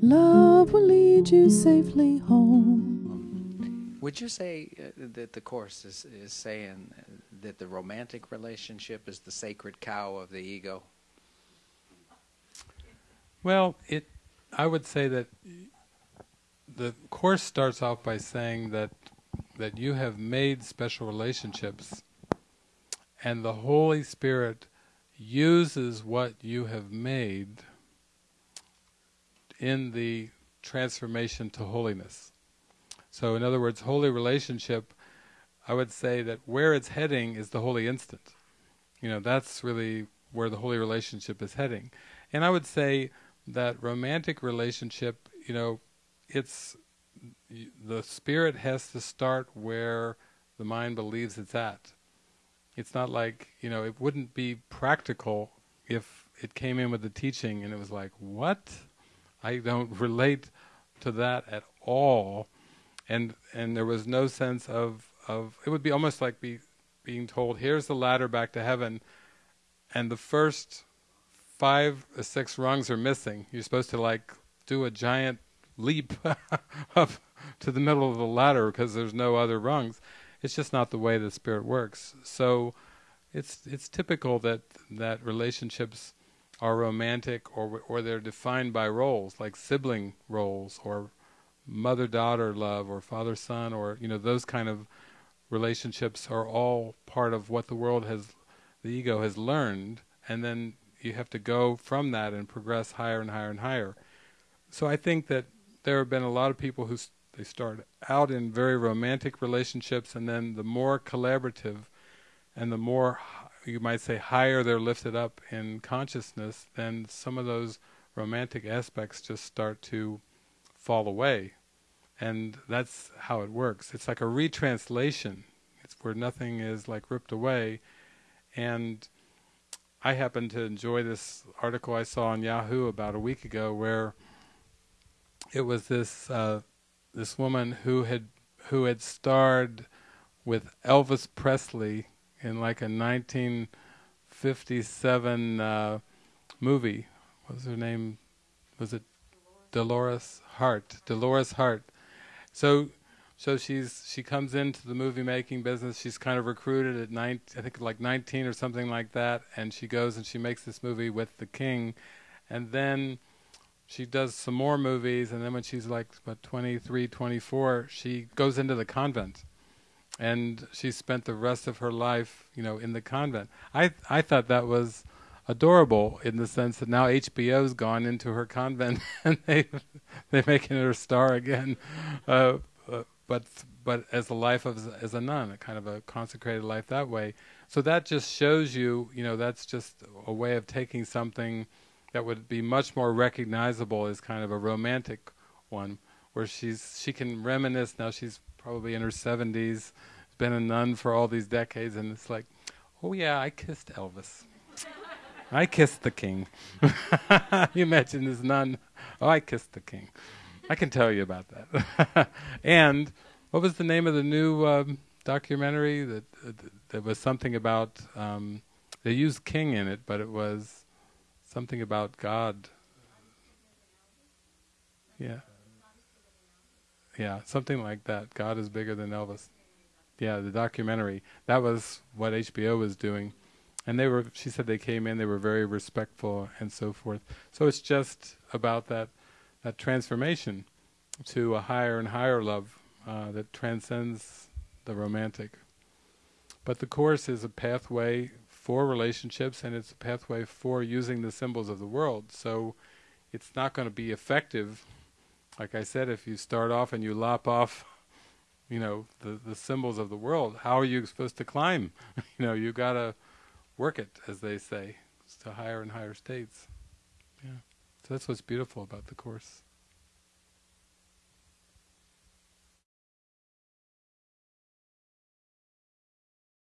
Love will lead you safely home. Would you say uh, that the Course is, is saying that the romantic relationship is the sacred cow of the ego? Well, it. I would say that the course starts off by saying that that you have made special relationships, and the Holy Spirit uses what you have made in the transformation to holiness. So, in other words, holy relationship. I would say that where it's heading is the holy instant. You know, that's really where the holy relationship is heading. And I would say that romantic relationship, you know, it's the spirit has to start where the mind believes it's at. It's not like, you know, it wouldn't be practical if it came in with the teaching and it was like, what? I don't relate to that at all. And and there was no sense of, of it would be almost like be, being told, here's the ladder back to heaven, and the first five or six rungs are missing. You're supposed to like do a giant leap up to the middle of the ladder because there's no other rungs. It's just not the way the spirit works. So it's it's typical that that relationships are romantic or or they're defined by roles like sibling roles or mother-daughter love or father-son or you know those kind of relationships are all part of what the world has the ego has learned and then you have to go from that and progress higher and higher and higher. So I think that there have been a lot of people who they start out in very romantic relationships, and then the more collaborative, and the more you might say higher they're lifted up in consciousness, then some of those romantic aspects just start to fall away, and that's how it works. It's like a retranslation. It's where nothing is like ripped away, and I happen to enjoy this article I saw on Yahoo about a week ago, where it was this uh, this woman who had who had starred with Elvis Presley in like a 1957 uh, movie. What was her name? Was it Dolores Hart? Dolores Hart. So so she's she comes into the movie making business. She's kind of recruited at nine, I think like 19 or something like that, and she goes and she makes this movie with the king, and then she does some more movies, and then when she's like what 23, 24, she goes into the convent, and she spent the rest of her life, you know, in the convent. I I thought that was adorable in the sense that now HBO's gone into her convent and they they're making her star again. Uh, but but as a life of as a nun, a kind of a consecrated life that way. So that just shows you, you know, that's just a way of taking something that would be much more recognizable as kind of a romantic one, where she's she can reminisce. Now she's probably in her seventies, been a nun for all these decades, and it's like, oh yeah, I kissed Elvis. I kissed the king. you imagine this nun. Oh, I kissed the king. I can tell you about that. and what was the name of the new um, documentary that uh, that was something about? Um, they used King in it, but it was something about God. Yeah. Yeah, something like that. God is bigger than Elvis. Yeah, the documentary. That was what HBO was doing. And they were she said they came in, they were very respectful and so forth. So it's just about that that transformation to a higher and higher love uh, that transcends the romantic. But the Course is a pathway for relationships and it's a pathway for using the symbols of the world. So it's not going to be effective, like I said, if you start off and you lop off, you know, the, the symbols of the world, how are you supposed to climb? you know, you got to work it, as they say, to higher and higher states. Yeah. So that's what's beautiful about the Course.